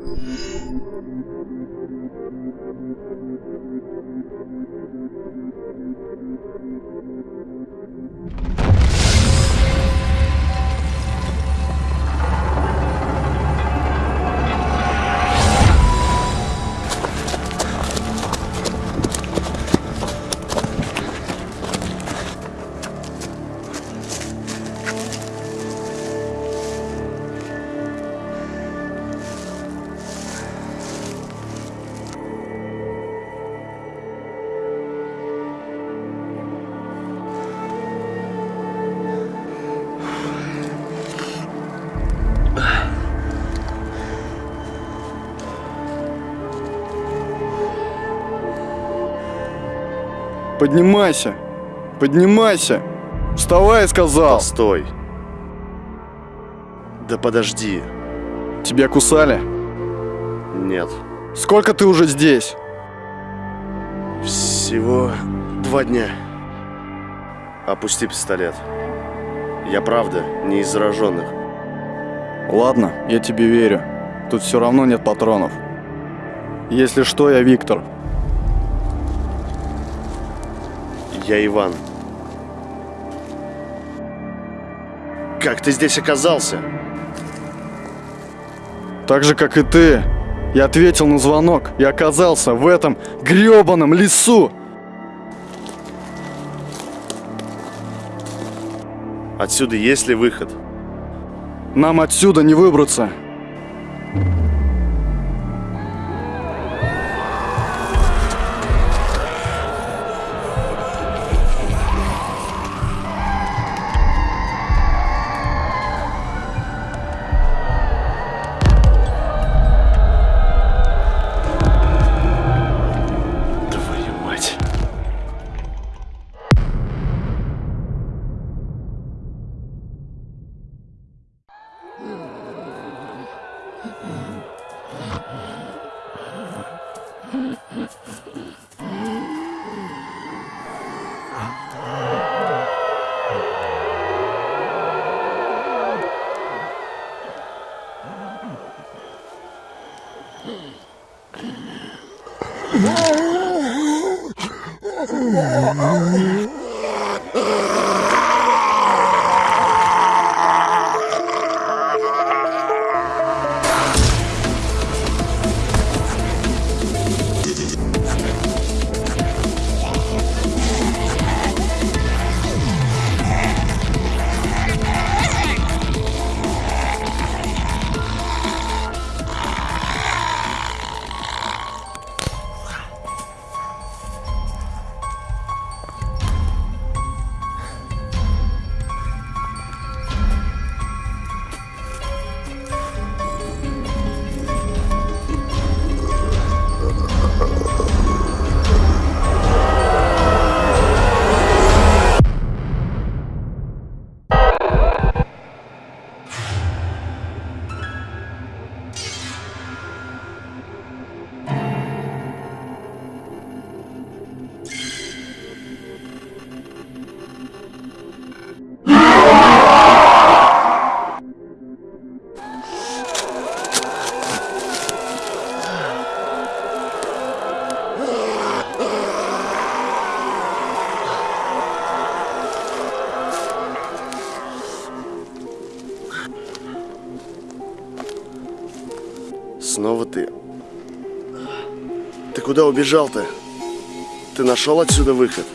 Mm-hmm. Поднимайся! Поднимайся! Вставай, сказал! Постой. Да подожди. Тебя кусали? Нет. Сколько ты уже здесь? Всего два дня. Опусти пистолет. Я правда не из зараженных. Ладно, я тебе верю. Тут все равно нет патронов. Если что, я Виктор. Я Иван. Как ты здесь оказался? Так же, как и ты. Я ответил на звонок и оказался в этом грёбаном лесу. Отсюда есть ли выход? Нам отсюда не выбраться. Oh, my God. Снова ты. Ты куда убежал-то? Ты нашел отсюда выход?